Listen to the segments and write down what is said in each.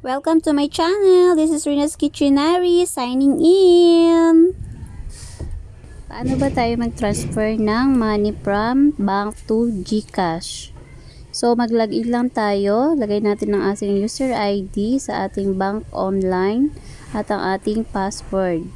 Welcome to my channel. This is Rina's Kitchenary signing in. Paano ba tayo mag-transfer ng money from bank to GCash? So, mag-login lang tayo. Lagay natin ang ating user ID sa ating bank online at ang ating password.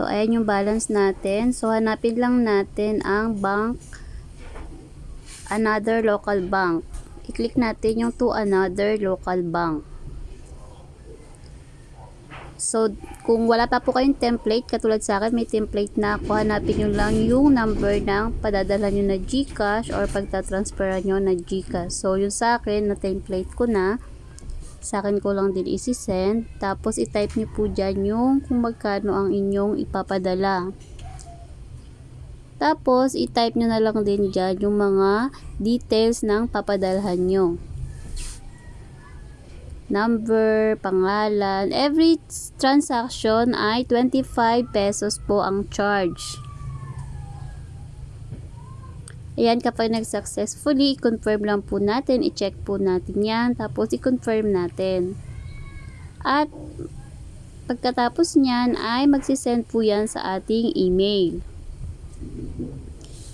So, ayan yung balance natin. So, hanapin lang natin ang bank, another local bank. I-click natin yung to another local bank. So, kung wala pa po kayong template, katulad sa akin, may template na ako, hanapin nyo lang yung number ng padadala nyo na GCash or pagtatransferan nyo na GCash. So, yung sa akin, na template ko na, sa akin ko lang din isi-send. Tapos, i-type nyo po dyan yung kung magkano ang inyong ipapadala. Tapos, i-type nyo na lang din dyan yung mga details ng papadalhan nyo. Number, pangalan. Every transaction ay 25 pesos po ang charge. Ayan, kapag nag-successfully, i-confirm lang po natin, i-check po natin yan, tapos i-confirm natin. At, pagkatapos niyan, ay magsisend po yan sa ating email.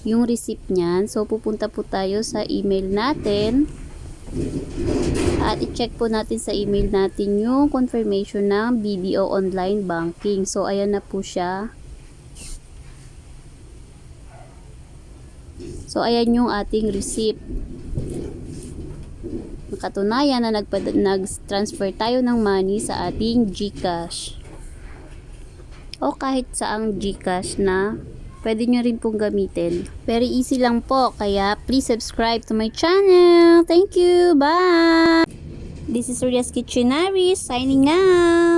Yung receipt niyan, so pupunta po tayo sa email natin. At i-check po natin sa email natin yung confirmation ng BDO Online Banking. So, ayan na po siya. So, ayan yung ating receipt. Nakatunayan na nag-transfer tayo ng money sa ating GCash. O kahit saang GCash na pwede nyo rin pong gamitin. Very easy lang po. Kaya, please subscribe to my channel. Thank you. Bye! This is Ria's Kitchenary signing out.